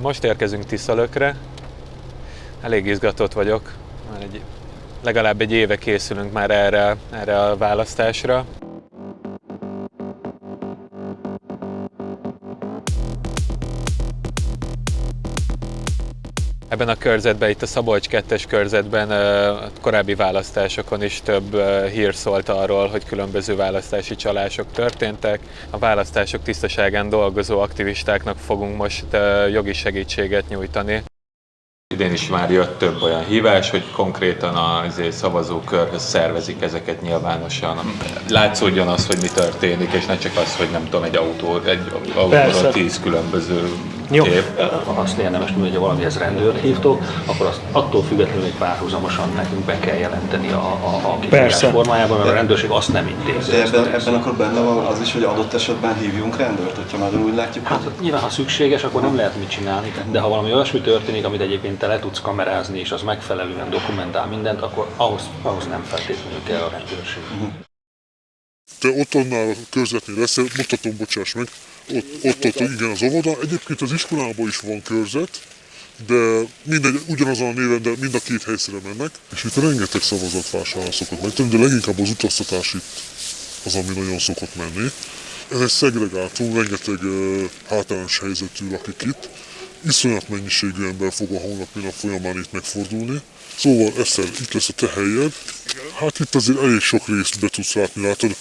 Most érkezünk Tiszalökre. Elég izgatott vagyok. Már egy, legalább egy éve készülünk már erre, erre a választásra. Ebben a körzetben, itt a Szabolcs 2-es körzetben korábbi választásokon is több hír szólt arról, hogy különböző választási csalások történtek. A választások tisztaságán dolgozó aktivistáknak fogunk most jogi segítséget nyújtani. Idén is már jött több olyan hívás, hogy konkrétan a izé, szavazókörhöz szervezik ezeket nyilvánosan. Látszódjon az, hogy mi történik, és ne csak az, hogy nem tudom, egy autó, egy autóról tíz különböző Jó. Azt érdemes tudni, hogy ha valamihez rendőrt hívtok, akkor azt attól függetlenül, hogy párhuzamosan nekünk be kell jelenteni a, a, a kifogás formájában, mert a rendőrség azt nem intézi. De ebben, ebben akkor benne van az is, hogy adott esetben hívjunk rendőrt, hogyha már úgy látjuk, Hát hogy nyilván, ha szükséges, akkor nem lehet mit csinálni, de ha valami olyasmi történik, amit egyébként te le tudsz kamerázni, és az megfelelően dokumentál mindent, akkor ahhoz, ahhoz nem feltétlenül kell a rendőrség. Te ott annál a körzetnél lesz, mutatom, bocsáss meg, ott, ott, ott igen az óvoda. Egyébként az iskolában is van körzet, de mindegy, ugyanazon a néven, de mind a két helyszíre mennek. És itt rengeteg szavazatvásárlás szokott megtenni, de leginkább az utaztatás itt az, ami nagyon szokott menni. Ez egy szegregátum, rengeteg uh, hátrányos helyzetű lakik itt. Iszonyat mennyiségű ember fog a hónapi nap folyamán itt megfordulni. Szóval Eszer, itt lesz a te helyed. Hát itt azért elég sok részt be tudsz látni, látod.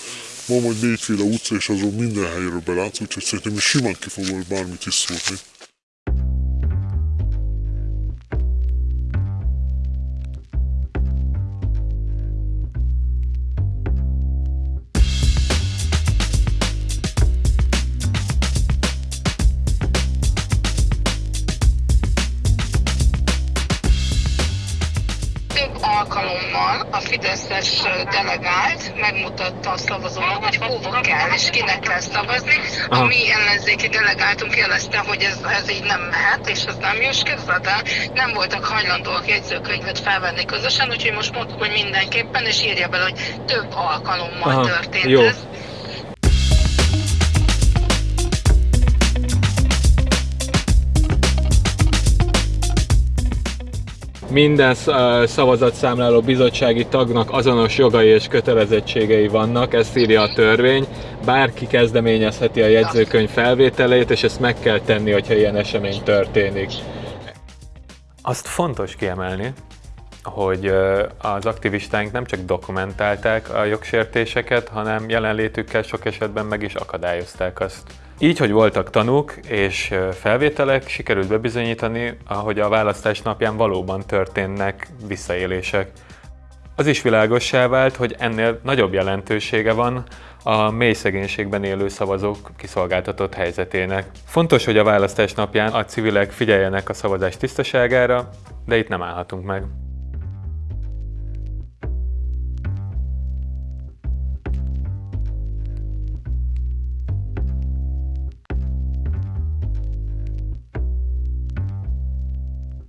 Van majd négyféle utca, és azon minden helyről belátsz, úgyhogy szerintem is simán ki fogol bármit is szólni. Alkalommal a Fideszes delegált megmutatta a szavazónak, hogy hova kell és kinek kell szavazni. A Aha. mi ellenzéki delegáltunk jelezte, hogy ez, ez így nem mehet, és ez nem jó, képzeld el, nem voltak hajlandóak jegyzőkönyvet felvenni közösen, úgyhogy most mondtuk, hogy mindenképpen, és írja bele, hogy több alkalommal Aha, történt jó. ez. Minden szavazatszámláló bizottsági tagnak azonos jogai és kötelezettségei vannak, ezt írja a törvény. Bárki kezdeményezheti a jegyzőkönyv felvételét, és ezt meg kell tenni, hogyha ilyen esemény történik. Azt fontos kiemelni, hogy az aktivistáink nem csak dokumentálták a jogsértéseket, hanem jelenlétükkel sok esetben meg is akadályozták azt. Így, hogy voltak tanúk és felvételek, sikerült bebizonyítani, hogy a választás napján valóban történnek visszaélések. Az is világossá vált, hogy ennél nagyobb jelentősége van a mély szegénységben élő szavazók kiszolgáltatott helyzetének. Fontos, hogy a választás napján a civilek figyeljenek a szavazás tisztaságára, de itt nem állhatunk meg.